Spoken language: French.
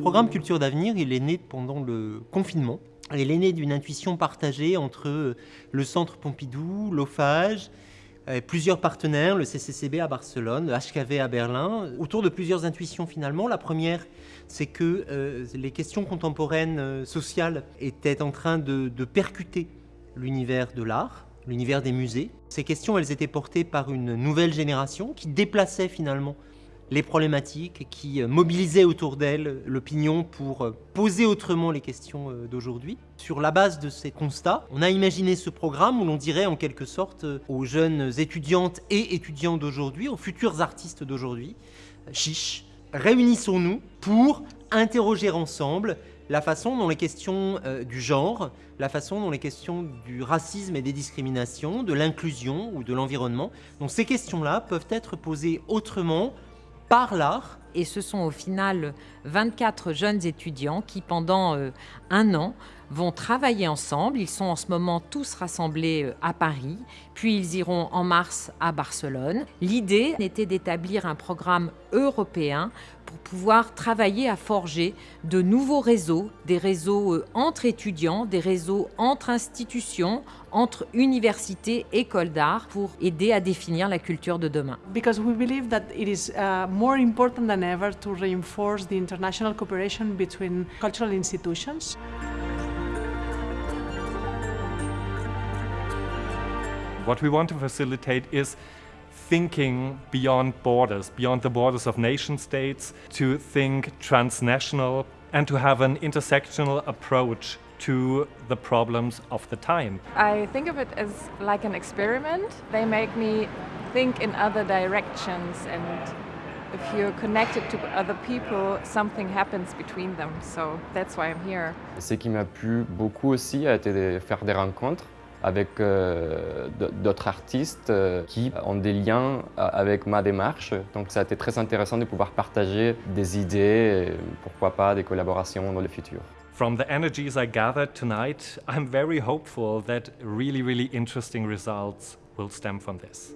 programme Culture d'avenir, il est né pendant le confinement. Il est né d'une intuition partagée entre le Centre Pompidou, l'OFAGE, plusieurs partenaires, le CCCB à Barcelone, le HKV à Berlin, autour de plusieurs intuitions finalement. La première, c'est que euh, les questions contemporaines euh, sociales étaient en train de, de percuter l'univers de l'art, l'univers des musées. Ces questions, elles étaient portées par une nouvelle génération qui déplaçait finalement les problématiques, qui euh, mobilisaient autour d'elle l'opinion pour euh, poser autrement les questions euh, d'aujourd'hui. Sur la base de ces constats, on a imaginé ce programme où l'on dirait en quelque sorte aux jeunes étudiantes et étudiants d'aujourd'hui, aux futurs artistes d'aujourd'hui, chiche, réunissons-nous pour interroger ensemble la façon dont les questions du genre, la façon dont les questions du racisme et des discriminations, de l'inclusion ou de l'environnement, donc ces questions-là peuvent être posées autrement, par l'art. Et ce sont au final 24 jeunes étudiants qui, pendant euh, un an, vont travailler ensemble. Ils sont en ce moment tous rassemblés euh, à Paris, puis ils iront en mars à Barcelone. L'idée était d'établir un programme européen pour pouvoir travailler à forger de nouveaux réseaux, des réseaux euh, entre étudiants, des réseaux entre institutions, entre universités, écoles d'art, pour aider à définir la culture de demain. Than ever to reinforce the international cooperation between cultural institutions. What we want to facilitate is thinking beyond borders, beyond the borders of nation states, to think transnational and to have an intersectional approach to the problems of the time. I think of it as like an experiment. They make me think in other directions and if you're connected to other people, something happens between them. So that's why I'm here. Ce qui m'a plu beaucoup aussi a été de faire des rencontres avec euh, d'autres artistes euh, qui ont des liens euh, avec ma démarche. Donc ça a été très intéressant de pouvoir partager des idées, et pourquoi pas des collaborations dans le futur. From the energies I gathered tonight, I'm very hopeful that really, really interesting results will stem from this.